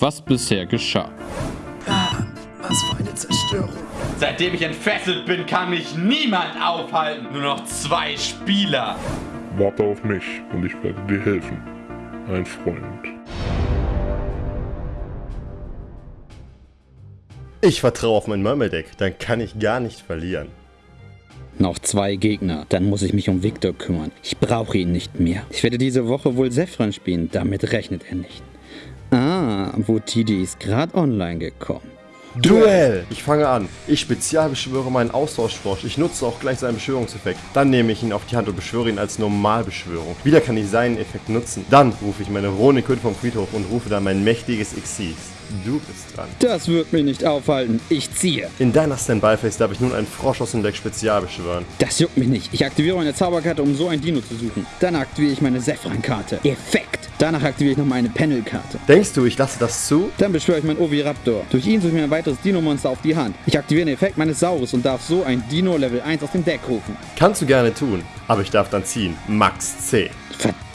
was bisher geschah. Ah, was für eine Zerstörung. Seitdem ich entfesselt bin, kann mich niemand aufhalten. Nur noch zwei Spieler. Warte auf mich und ich werde dir helfen. Ein Freund. Ich vertraue auf mein Murmeldeck, dann kann ich gar nicht verlieren. Noch zwei Gegner, dann muss ich mich um Victor kümmern. Ich brauche ihn nicht mehr. Ich werde diese Woche wohl Sephron spielen, damit rechnet er nicht. Ah, Wutidi ist gerade online gekommen. Duell! Ich fange an. Ich spezialbeschwöre meinen Austauschfrosch. Ich nutze auch gleich seinen Beschwörungseffekt. Dann nehme ich ihn auf die Hand und beschwöre ihn als Normalbeschwörung. Wieder kann ich seinen Effekt nutzen. Dann rufe ich meine Ronikön vom Friedhof und rufe dann mein mächtiges Xyz. Du bist dran. Das wird mich nicht aufhalten. Ich ziehe. In deiner Standby-Phase darf ich nun einen Frosch aus dem Deck spezial beschwören. Das juckt mich nicht. Ich aktiviere meine Zauberkarte, um so ein Dino zu suchen. Dann aktiviere ich meine Sephran-Karte. Effekt. Danach aktiviere ich noch meine Panel-Karte. Denkst du, ich lasse das zu? Dann beschwöre ich meinen Oviraptor. Durch ihn suche ich mir ein weiteres Dino-Monster auf die Hand. Ich aktiviere den Effekt meines Saurus und darf so ein Dino Level 1 aus dem Deck rufen. Kannst du gerne tun, aber ich darf dann ziehen. Max C. Verdammt!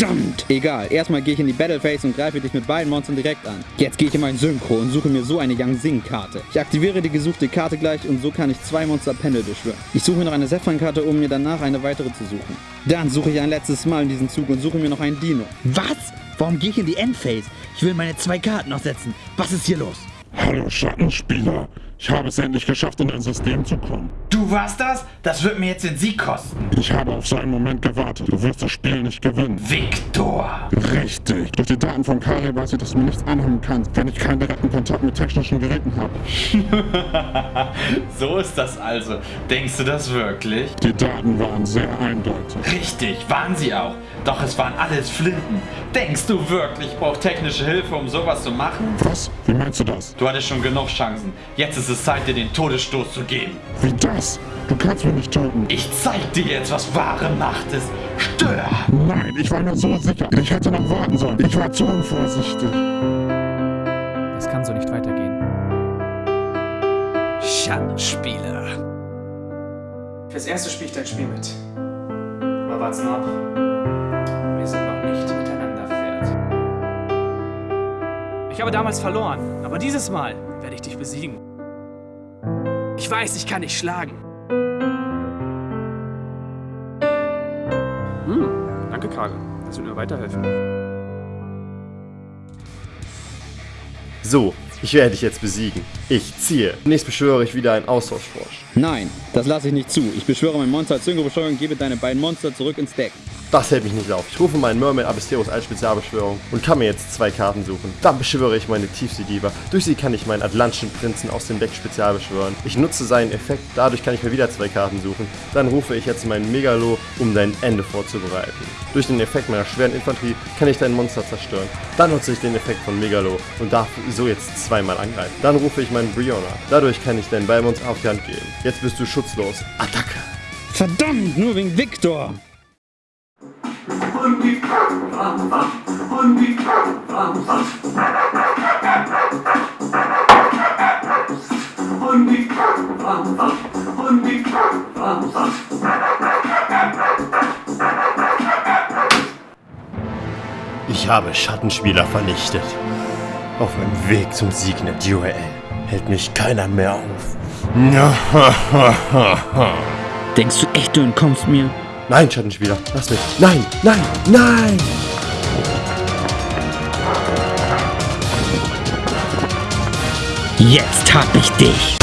Egal, erstmal gehe ich in die Battle Phase und greife dich mit beiden Monstern direkt an. Jetzt gehe ich in mein Synchro und suche mir so eine Yang Sing Karte. Ich aktiviere die gesuchte Karte gleich und so kann ich zwei Monster Panel beschwören. Ich suche mir noch eine Sephron Karte, um mir danach eine weitere zu suchen. Dann suche ich ein letztes Mal in diesen Zug und suche mir noch einen Dino. Was? Warum gehe ich in die Endphase? Ich will meine zwei Karten noch setzen. Was ist hier los? Hallo Schattenspieler. Ich habe es endlich geschafft, in dein System zu kommen. Du warst das? Das wird mir jetzt den Sieg kosten. Ich habe auf so einen Moment gewartet. Du wirst das Spiel nicht gewinnen. Victor! Richtig. Durch die Daten von Kari weiß ich, dass du mir nichts anhaben kannst, wenn ich keinen direkten Kontakt mit technischen Geräten habe. so ist das also. Denkst du das wirklich? Die Daten waren sehr eindeutig. Richtig, waren sie auch. Doch es waren alles Flinten. Denkst du wirklich, ich brauche technische Hilfe, um sowas zu machen? Was? Wie meinst du das? Du hattest schon genug Chancen. Jetzt ist es Zeit, dir den Todesstoß zu geben. Wie das? Du kannst mich nicht töten. Ich zeig dir jetzt, was wahre Macht ist. Stör! Nein, ich war mir so sicher. Ich hätte noch warten sollen. Ich war zu unvorsichtig. Das kann so nicht weitergehen. Schattenspieler. Fürs erste spiele ich dein Spiel mit. Aber wart's noch ab. Wir sind noch nicht miteinander fertig. Ich habe damals verloren, aber dieses Mal werde ich dich besiegen. Ich weiß, ich kann dich schlagen. Hm, danke, Kage. Das wird mir weiterhelfen. So, ich werde dich jetzt besiegen. Ich ziehe. Zunächst beschwöre ich wieder einen Austauschfrosch. Nein, das lasse ich nicht zu. Ich beschwöre mein Monster als Synchro-Beschwörung und gebe deine beiden Monster zurück ins Deck. Das hält mich nicht auf. Ich rufe meinen Mermaid Abysteros als Spezialbeschwörung und kann mir jetzt zwei Karten suchen. Dann beschwöre ich meine Tiefsee-Diva. Durch sie kann ich meinen Atlantischen Prinzen aus dem Deck spezialbeschwören. Ich nutze seinen Effekt, dadurch kann ich mir wieder zwei Karten suchen. Dann rufe ich jetzt meinen Megalo, um dein Ende vorzubereiten. Durch den Effekt meiner schweren Infanterie kann ich dein Monster zerstören. Dann nutze ich den Effekt von Megalo und darf so jetzt zweimal angreifen. Dann rufe ich meinen Briona. Dadurch kann ich deinen Ballmonster auf die Hand geben. Jetzt bist du schutzlos. Attacke! Verdammt, nur wegen Victor! Und die und die und die und die Ich habe Schattenspieler vernichtet. Auf meinem Weg zum Sieg in der Duell hält mich keiner mehr auf. Denkst du echt, du entkommst mir? Nein, Schattenspieler, lass mich. Nein, nein, nein! Jetzt hab ich dich!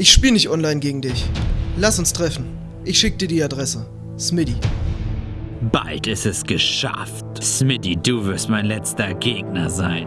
Ich spiele nicht online gegen dich. Lass uns treffen. Ich schick dir die Adresse. Smitty. Bald ist es geschafft. Smitty, du wirst mein letzter Gegner sein.